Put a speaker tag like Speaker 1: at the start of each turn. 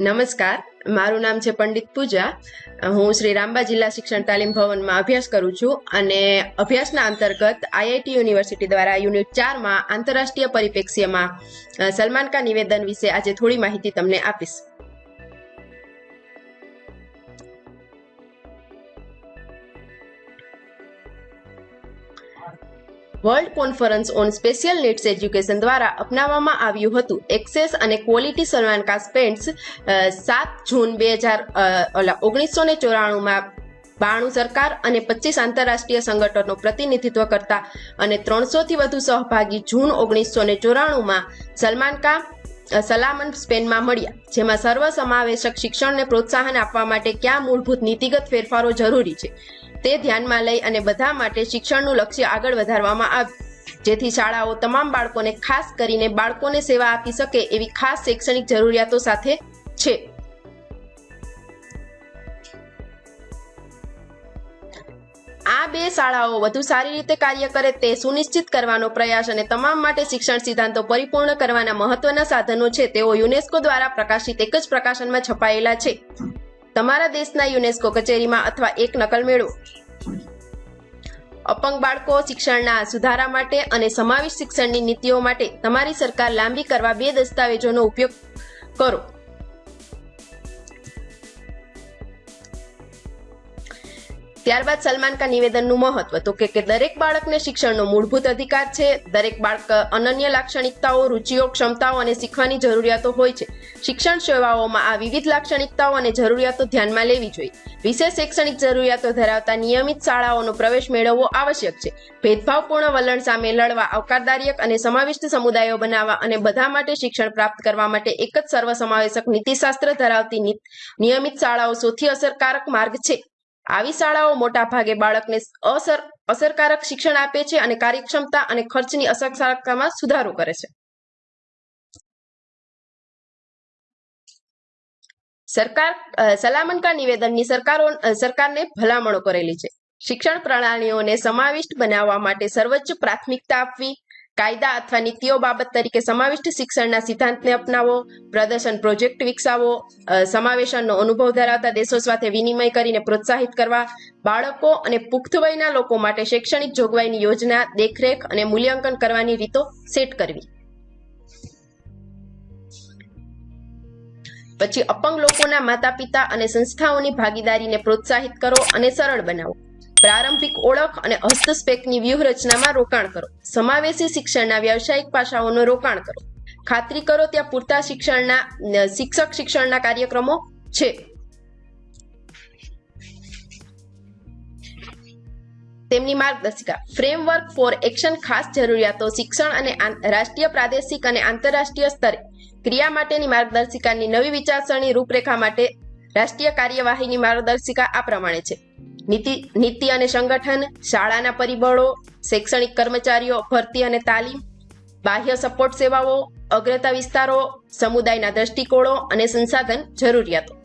Speaker 1: નમસ્કાર. મારું નામ છે પંડિત પૂજા. હું શ્રી રામબા જિલ્લા શિક્ષણ તાલીમ ભવનમાં અભ્યાસ કરું છું અને અભ્યાસના અંતર્ગત આઈઆઈટી યુનિવર્સિટી દ્વારા યુનિટ ચારમાં આંતરરાષ્ટ્રીય પરિપ્રેક્ષ્યમાં સલમાન કા નિવેદન વિશે આજે થોડી માહિતી તમને આપીશ. World conference on special needs education દ્વારા અપનાવવામાં આવ્યું હતું. એક્સેસ અને ક્વોલિટી સલમાન કાસ્પેન્ટ્સ સાત જૂન બે હજાર ઓગણીસો ને ચોરાણુંમાં બાણું સરકાર અને પચીસ આંતરરાષ્ટ્રીય સંગઠનો પ્રતિનિધિત્વ કરતા અને ત્રણસોથી વધુ સહભાગી જૂન ઓગણીસો ને ચોરાણુંમાં સલમાન કા સલામન સ્પેનમાં મળ્યા, જેમાં સર્વસમાવેશક શિક્ષણને પ્રોત્સાહન આપવા માટે કયા મૂળભૂત નીતિગત ફેરફારો જરૂરી છે? તે ધ્યાનમાં લઈ અને બધા માટે શિક્ષણનું લક્ષ્ય આગળ વધારવામાં આવ્યું જેથી શાળાઓ તમામ બાળકોને ખાસ કરીને બાળકોને સેવા આપી શકે એવી ખાસ શૈક્ષણિક જરૂરિયાતો સાથે છે. આ બે શાળાઓ વધુ સારી રીતે કાર્ય કરે તે સુનિશ્ચિત કરવાનો પ્રયાસ અને તમામ માટે શિક્ષણ સિદ્ધાંતો પરિપૂર્ણ કરવાના મહત્વના સાધનો છે, તેઓ યુનેસ્કો દ્વારા પ્રકાશિત એક જ પ્રકાશનમાં છપાયેલા છે. તમારા દેશના યુનેસ્કો કચેરીમાં અથવા એક નકલ મેળવો અપંગ બાળકો શિક્ષણના સુધારા માટે અને સમાવેશ શિક્ષણની નીતિઓ માટે તમારી સરકાર લાંબી કરવા બે દસ્તાવેજોનો ઉપયોગ કરો. ત્યારબાદ સલમાન કા નિવેદનનું મહત્વ. તો કે કે દરેક બાળકને શિક્ષણનો મૂળભૂત અધિકાર છે, દરેક બાળક અનન્ય લાક્ષણિકતાઓ, રુચિઓ, ક્ષમતાઓ અને શીખવાની જરૂરિયાતો હોય છે. શિક્ષણ સેવાઓમાં આ વિવિધ લાક્ષણિકતાઓ અને જરૂરિયાતો ધ્યાનમાં લેવી જોઈએ. વિશેષ શૈક્ષણિક જરૂરિયાતો ધરાવતા નિયમિત શાળાઓનો પ્રવેશ મેળવવો આવશ્યક છે. ભેદભાવપૂર્ણ વલણ સામે લડવા, આવકારદાયક અને સમાવિષ્ટ સમુદાયો બનાવવા અને બધા માટે શિક્ષણ પ્રાપ્ત કરવા માટે એક જ સર્વસમાવેશક નીતિશાસ્ત્ર ધરાવતી નિયમિત શાળાઓ સૌથી અસરકારક માર્ગ છે. આવી શાળાઓ મોટા ભાગે બાળકને અસર અસરકારક શિક્ષણ આપે છે અને કાર્યક્ષમતા અને ખર્ચની અસરકારકતામાં સુધારો કરે છે. સરકાર અ, નિવેદનની સરકારો સરકારને ભલામણો કરેલી છે. શિક્ષણ પ્રણાલીઓને સમાવિષ્ટ બનાવવા માટે સર્વોચ્ચ પ્રાથમિકતા આપવી કાયદા અથવા નીતિઓ બાબત તરીકે સમાવિષ્ટ શિક્ષણના સિદ્ધાંતને અપનાવો, પ્રદર્શન પ્રોજેક્ટ વિકસાવો સમાવેશનનો અનુભવ ધરાવતા દેશો સાથે વિનિમય કરીને પ્રોત્સાહિત કરવા, બાળકો અને પુખ્ત વયના લોકો માટે શૈક્ષણિક જોગવાઈની યોજના, દેખરેખ અને મૂલ્યાંકન કરવાની રીતો સેટ કરવી. પછી અપંગ લોકોના માતા પિતા અને સંસ્થાઓની ભાગીદારીને પ્રોત્સાહિત કરો અને સરળ બનાવો. પ્રારંભિક ઓળખ અને હસ્તસ્પેકની વ્યૂહરચનામાં રોકાણ કરો. સમાવેશી શિક્ષણના વ્યવસાયિક પાસાઓનું રોકાણ કરો. ખાતરી કરો ત્યાં પૂરતા શિક્ષણના શિક્ષક શિક્ષણના કાર્યક્રમો છે. તેમની માર્ગદર્શિકા. ફ્રેમવર્ક ફોર એક્શન ખાસ જરૂરિયાતો શિક્ષણ અને રાષ્ટ્રીય, પ્રાદેશિક અને આંતરરાષ્ટ્રીય સ્તરે. ક્રિયા માટેની માર્ગદર્શિકાની નવી વિચારસરણી રૂપરેખા માટે રાષ્ટ્રીય કાર્યવાહીની માર્ગદર્શિકા આ પ્રમાણે છે. નીતિ નીતિ અને સંગઠન, શાળાના પરિબળો, શૈક્ષણિક કર્મચારીઓ, ભરતી અને તાલીમ, બાહ્ય સપોર્ટ સેવાઓ, અગ્રતા વિસ્તારો, સમુદાયના દ્રષ્ટિકોણો અને સંસાધન જરૂરિયાતો.